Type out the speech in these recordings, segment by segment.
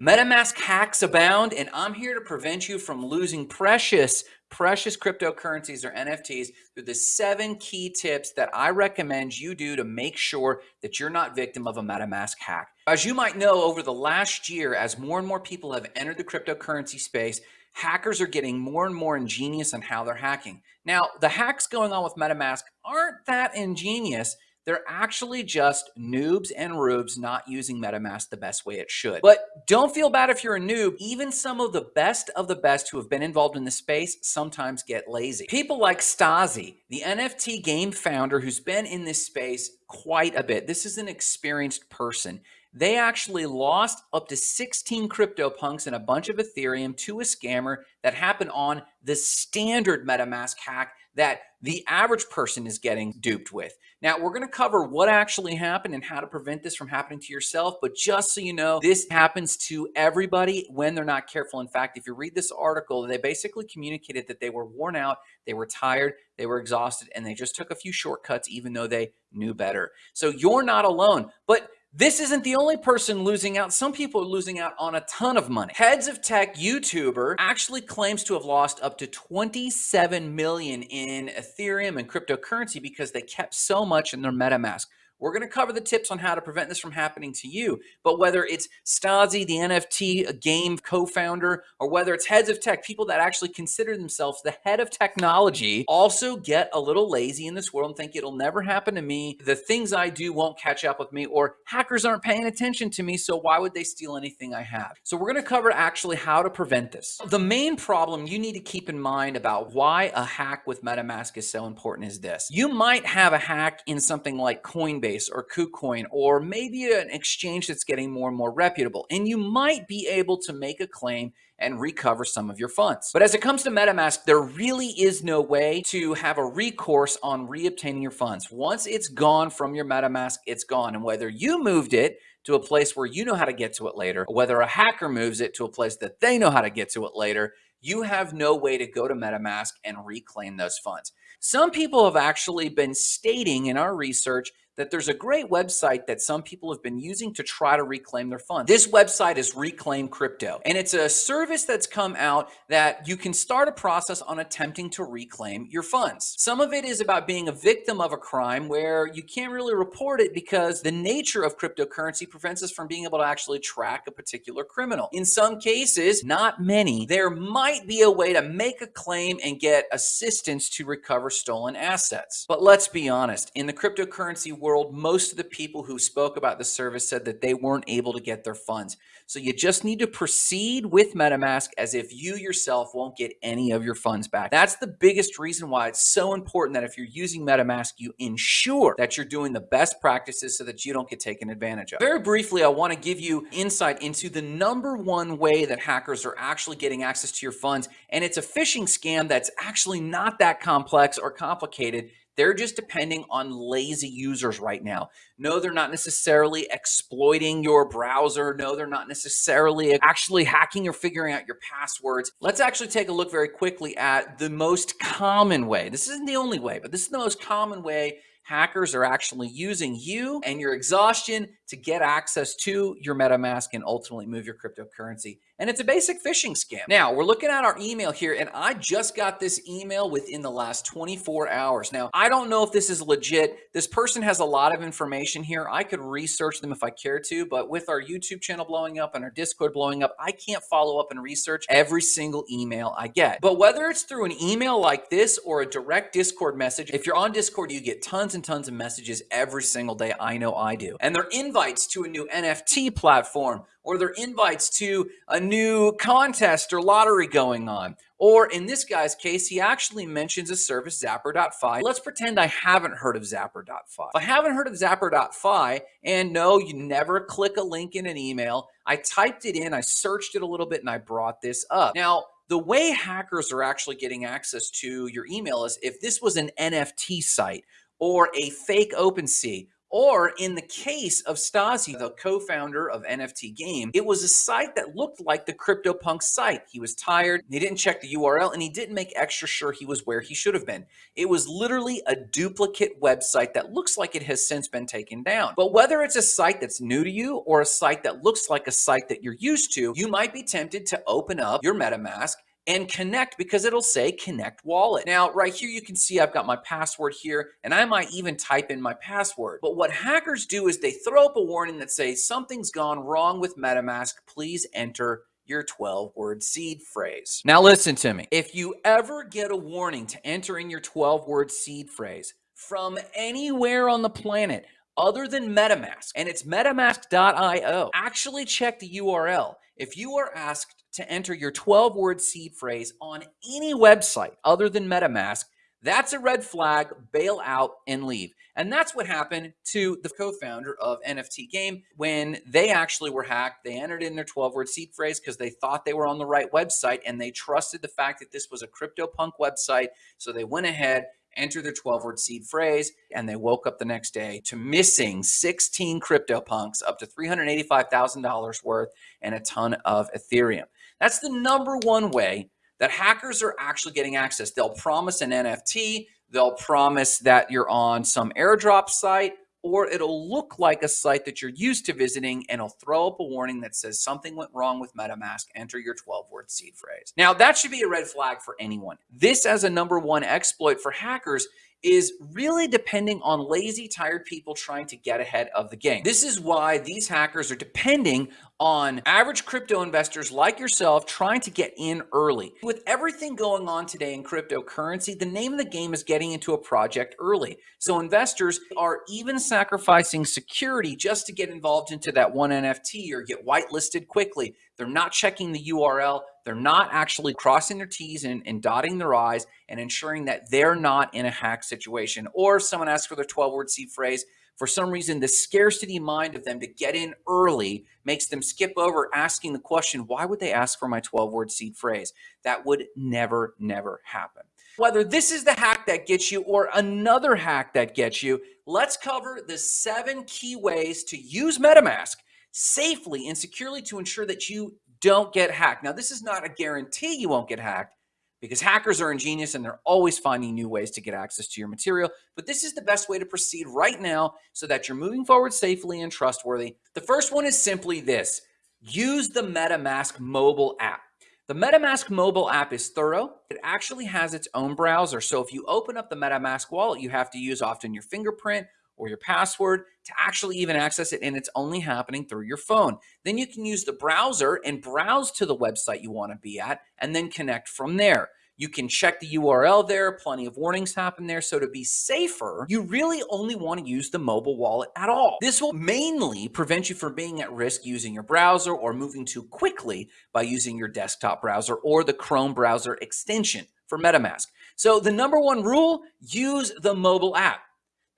MetaMask hacks abound, and I'm here to prevent you from losing precious, precious cryptocurrencies or NFTs through the seven key tips that I recommend you do to make sure that you're not victim of a MetaMask hack. As you might know, over the last year, as more and more people have entered the cryptocurrency space, hackers are getting more and more ingenious on how they're hacking. Now, the hacks going on with MetaMask aren't that ingenious they're actually just noobs and rubes not using MetaMask the best way it should. But don't feel bad if you're a noob. Even some of the best of the best who have been involved in the space sometimes get lazy. People like Stasi, the NFT game founder who's been in this space quite a bit. This is an experienced person. They actually lost up to 16 CryptoPunks and a bunch of Ethereum to a scammer that happened on the standard MetaMask hack that the average person is getting duped with. Now, we're going to cover what actually happened and how to prevent this from happening to yourself. But just so you know, this happens to everybody when they're not careful. In fact, if you read this article, they basically communicated that they were worn out, they were tired, they were exhausted, and they just took a few shortcuts, even though they knew better. So you're not alone. But this isn't the only person losing out. Some people are losing out on a ton of money. Heads of Tech YouTuber actually claims to have lost up to 27 million in Ethereum and cryptocurrency because they kept so much in their MetaMask. We're going to cover the tips on how to prevent this from happening to you. But whether it's Stasi, the NFT game co-founder, or whether it's heads of tech, people that actually consider themselves the head of technology, also get a little lazy in this world and think it'll never happen to me. The things I do won't catch up with me, or hackers aren't paying attention to me, so why would they steal anything I have? So we're going to cover actually how to prevent this. The main problem you need to keep in mind about why a hack with MetaMask is so important is this. You might have a hack in something like Coinbase Coinbase or KuCoin, or maybe an exchange that's getting more and more reputable. And you might be able to make a claim and recover some of your funds. But as it comes to MetaMask, there really is no way to have a recourse on reobtaining your funds. Once it's gone from your MetaMask, it's gone. And whether you moved it to a place where you know how to get to it later, or whether a hacker moves it to a place that they know how to get to it later, you have no way to go to MetaMask and reclaim those funds. Some people have actually been stating in our research that there's a great website that some people have been using to try to reclaim their funds. This website is Reclaim Crypto, and it's a service that's come out that you can start a process on attempting to reclaim your funds. Some of it is about being a victim of a crime where you can't really report it because the nature of cryptocurrency prevents us from being able to actually track a particular criminal. In some cases, not many, there might be a way to make a claim and get assistance to recover stolen assets. But let's be honest, in the cryptocurrency world, world, most of the people who spoke about the service said that they weren't able to get their funds. So you just need to proceed with MetaMask as if you yourself won't get any of your funds back. That's the biggest reason why it's so important that if you're using MetaMask, you ensure that you're doing the best practices so that you don't get taken advantage of. Very briefly, I want to give you insight into the number one way that hackers are actually getting access to your funds. And it's a phishing scam that's actually not that complex or complicated. They're just depending on lazy users right now. No, they're not necessarily exploiting your browser. No, they're not necessarily actually hacking or figuring out your passwords. Let's actually take a look very quickly at the most common way. This isn't the only way, but this is the most common way hackers are actually using you and your exhaustion to get access to your MetaMask and ultimately move your cryptocurrency. And it's a basic phishing scam. Now, we're looking at our email here, and I just got this email within the last 24 hours. Now, I don't know if this is legit. This person has a lot of information here. I could research them if I care to, but with our YouTube channel blowing up and our Discord blowing up, I can't follow up and research every single email I get. But whether it's through an email like this or a direct Discord message, if you're on Discord, you get tons and tons of messages every single day. I know I do. And they're invites to a new NFT platform or they're invites to a new contest or lottery going on. Or in this guy's case, he actually mentions a service, Zapper.fi. Let's pretend I haven't heard of Zapper.fi. If I haven't heard of Zapper.fi, and no, you never click a link in an email, I typed it in, I searched it a little bit, and I brought this up. Now, the way hackers are actually getting access to your email is if this was an NFT site or a fake OpenSea Or in the case of Stasi, the co-founder of NFT Game, it was a site that looked like the CryptoPunk site. He was tired, he didn't check the URL, and he didn't make extra sure he was where he should have been. It was literally a duplicate website that looks like it has since been taken down. But whether it's a site that's new to you or a site that looks like a site that you're used to, you might be tempted to open up your MetaMask and connect because it'll say connect wallet. Now, right here, you can see I've got my password here and I might even type in my password. But what hackers do is they throw up a warning that says something's gone wrong with MetaMask. Please enter your 12 word seed phrase. Now, listen to me. If you ever get a warning to enter in your 12 word seed phrase from anywhere on the planet, other than MetaMask, and it's metamask.io, actually check the URL. If you are asked to enter your 12 word seed phrase on any website other than MetaMask, that's a red flag, bail out and leave. And that's what happened to the co founder of NFT Game when they actually were hacked. They entered in their 12 word seed phrase because they thought they were on the right website and they trusted the fact that this was a CryptoPunk website. So they went ahead enter their 12 word seed phrase, and they woke up the next day to missing 16 CryptoPunks, up to $385,000 worth, and a ton of Ethereum. That's the number one way that hackers are actually getting access. They'll promise an NFT, they'll promise that you're on some airdrop site, or it'll look like a site that you're used to visiting and it'll throw up a warning that says something went wrong with MetaMask, enter your 12 word seed phrase. Now, that should be a red flag for anyone. This, as a number one exploit for hackers, is really depending on lazy, tired people trying to get ahead of the game. This is why these hackers are depending on average crypto investors like yourself trying to get in early. With everything going on today in cryptocurrency, the name of the game is getting into a project early. So investors are even sacrificing security just to get involved into that one NFT or get whitelisted quickly. They're not checking the URL. They're not actually crossing their T's and, and dotting their I's and ensuring that they're not in a hack situation. Or if someone asks for their 12 word seed phrase, for some reason, the scarcity mind of them to get in early makes them skip over asking the question, why would they ask for my 12 word seed phrase? That would never, never happen. Whether this is the hack that gets you or another hack that gets you, let's cover the seven key ways to use MetaMask safely and securely to ensure that you don't get hacked. Now, this is not a guarantee you won't get hacked, because hackers are ingenious and they're always finding new ways to get access to your material. But this is the best way to proceed right now so that you're moving forward safely and trustworthy. The first one is simply this use the MetaMask mobile app. The MetaMask mobile app is thorough. It actually has its own browser. So if you open up the MetaMask wallet, you have to use often your fingerprint or your password to actually even access it, and it's only happening through your phone. Then you can use the browser and browse to the website you want to be at, and then connect from there. You can check the URL there, plenty of warnings happen there. So to be safer, you really only want to use the mobile wallet at all. This will mainly prevent you from being at risk using your browser or moving too quickly by using your desktop browser or the Chrome browser extension for MetaMask. So the number one rule, use the mobile app.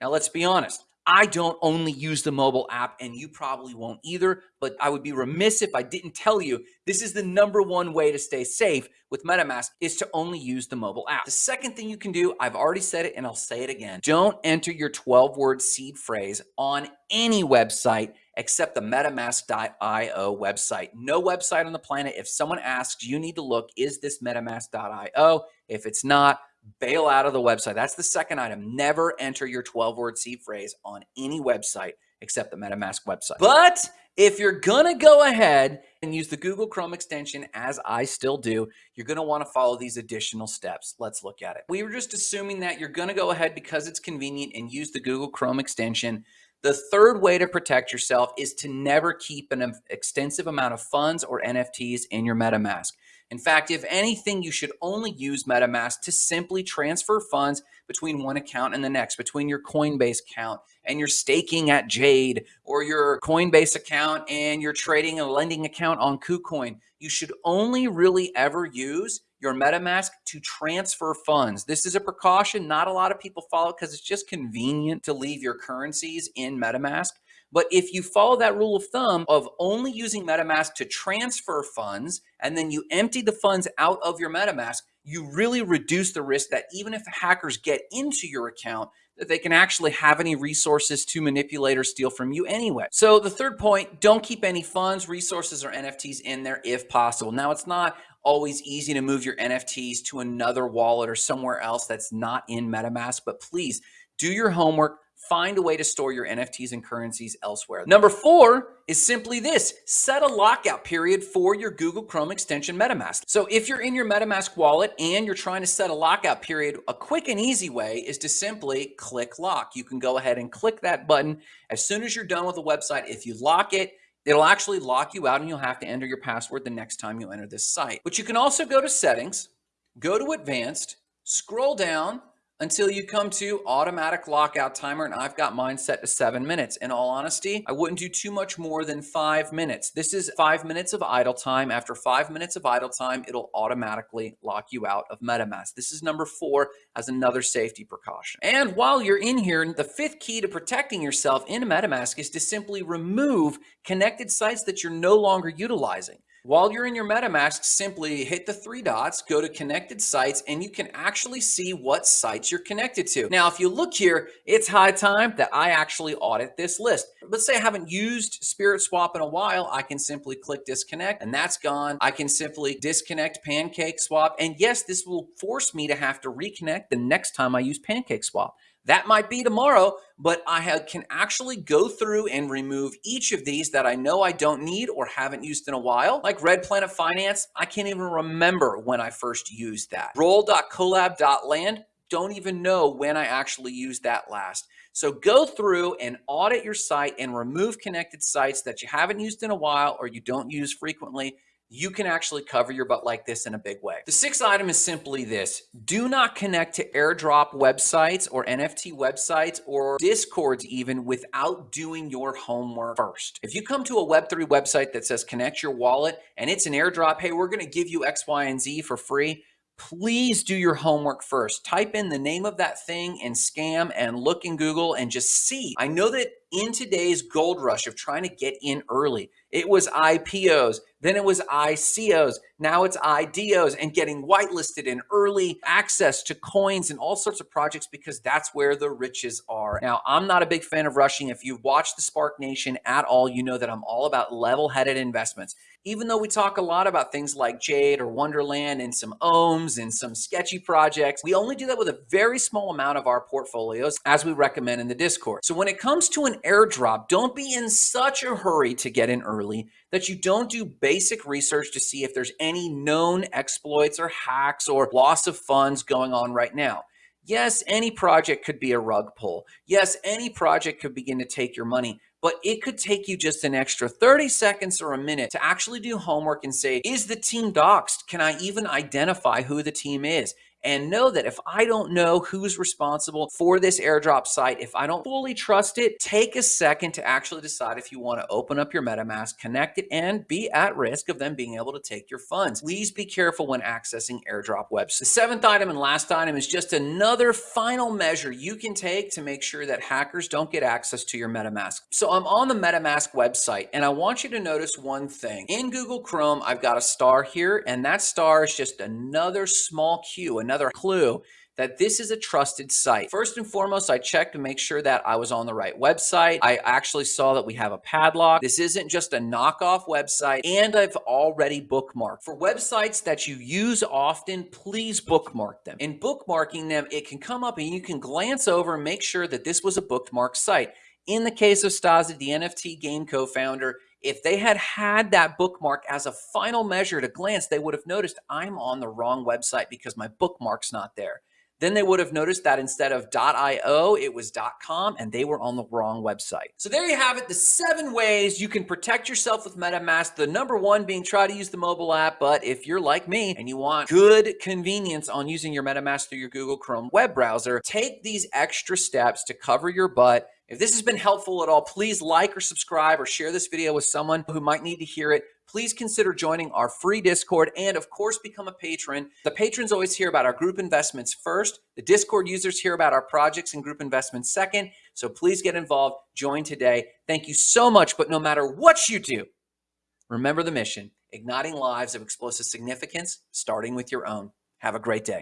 Now, let's be honest. I don't only use the mobile app, and you probably won't either, but I would be remiss if I didn't tell you this is the number one way to stay safe with MetaMask is to only use the mobile app. The second thing you can do, I've already said it and I'll say it again. Don't enter your 12 word seed phrase on any website except the metamask.io website. No website on the planet. If someone asks, you need to look, is this metamask.io? If it's not, bail out of the website. That's the second item. Never enter your 12 word seed phrase on any website except the MetaMask website. But if you're to go ahead and use the Google Chrome extension, as I still do, you're want to follow these additional steps. Let's look at it. We were just assuming that you're to go ahead because it's convenient and use the Google Chrome extension. The third way to protect yourself is to never keep an extensive amount of funds or NFTs in your MetaMask. In fact, if anything, you should only use MetaMask to simply transfer funds between one account and the next, between your Coinbase account and your staking at Jade, or your Coinbase account and your trading and lending account on KuCoin. You should only really ever use your MetaMask to transfer funds. This is a precaution. Not a lot of people follow because it's just convenient to leave your currencies in MetaMask. But if you follow that rule of thumb of only using MetaMask to transfer funds and then you empty the funds out of your MetaMask, you really reduce the risk that even if hackers get into your account, that they can actually have any resources to manipulate or steal from you anyway. So the third point, don't keep any funds, resources, or NFTs in there if possible. Now it's not always easy to move your NFTs to another wallet or somewhere else that's not in MetaMask, but please do your homework, find a way to store your NFTs and currencies elsewhere. Number four is simply this, set a lockout period for your Google Chrome extension MetaMask. So if you're in your MetaMask wallet and you're trying to set a lockout period, a quick and easy way is to simply click lock. You can go ahead and click that button. As soon as you're done with the website, if you lock it, It'll actually lock you out and you'll have to enter your password the next time you enter this site. But you can also go to settings, go to advanced, scroll down until you come to automatic lockout timer and I've got mine set to seven minutes. In all honesty, I wouldn't do too much more than five minutes. This is five minutes of idle time. After five minutes of idle time, it'll automatically lock you out of MetaMask. This is number four as another safety precaution. And while you're in here, the fifth key to protecting yourself in MetaMask is to simply remove connected sites that you're no longer utilizing. While you're in your MetaMask, simply hit the three dots, go to connected sites, and you can actually see what sites you're connected to. Now, if you look here, it's high time that I actually audit this list. Let's say I haven't used Spirit Swap in a while. I can simply click disconnect and that's gone. I can simply disconnect Pancake Swap. And yes, this will force me to have to reconnect the next time I use Pancake Swap. That might be tomorrow, but I can actually go through and remove each of these that I know I don't need or haven't used in a while. Like Red Planet Finance, I can't even remember when I first used that. Roll.collab.land, don't even know when I actually used that last. So go through and audit your site and remove connected sites that you haven't used in a while or you don't use frequently you can actually cover your butt like this in a big way. The sixth item is simply this. Do not connect to airdrop websites or NFT websites or discords even without doing your homework first. If you come to a Web3 website that says connect your wallet and it's an airdrop, hey, we're gonna give you X, Y, and Z for free, please do your homework first. Type in the name of that thing and scam and look in Google and just see. I know that in today's gold rush of trying to get in early, it was IPOs, then it was ICOs, now it's IDOs and getting whitelisted and early access to coins and all sorts of projects because that's where the riches are. Now, I'm not a big fan of rushing. If you've watched the Spark Nation at all, you know that I'm all about level-headed investments. Even though we talk a lot about things like Jade or Wonderland and some ohms and some sketchy projects, we only do that with a very small amount of our portfolios as we recommend in the Discord. So when it comes to an airdrop, don't be in such a hurry to get in early that you don't do basic research to see if there's any known exploits or hacks or loss of funds going on right now. Yes, any project could be a rug pull. Yes, any project could begin to take your money, but it could take you just an extra 30 seconds or a minute to actually do homework and say, is the team doxxed? Can I even identify who the team is? And know that if I don't know who's responsible for this airdrop site, if I don't fully trust it, take a second to actually decide if you want to open up your MetaMask, connect it, and be at risk of them being able to take your funds. Please be careful when accessing airdrop websites. The seventh item and last item is just another final measure you can take to make sure that hackers don't get access to your MetaMask. So I'm on the MetaMask website and I want you to notice one thing. In Google Chrome, I've got a star here and that star is just another small cue, another clue that this is a trusted site. First and foremost, I checked to make sure that I was on the right website. I actually saw that we have a padlock. This isn't just a knockoff website, and I've already bookmarked. For websites that you use often, please bookmark them. In bookmarking them, it can come up and you can glance over and make sure that this was a bookmarked site. In the case of Stasi, the NFT game co-founder, if they had had that bookmark as a final measure to glance, they would have noticed I'm on the wrong website because my bookmark's not there. Then they would have noticed that instead of .io, it was .com, and they were on the wrong website. So there you have it, the seven ways you can protect yourself with MetaMask. The number one being try to use the mobile app, but if you're like me and you want good convenience on using your MetaMask through your Google Chrome web browser, take these extra steps to cover your butt if this has been helpful at all, please like or subscribe or share this video with someone who might need to hear it. Please consider joining our free Discord and of course become a patron. The patrons always hear about our group investments first. The Discord users hear about our projects and group investments second. So please get involved, join today. Thank you so much. But no matter what you do, remember the mission, igniting lives of explosive significance, starting with your own. Have a great day.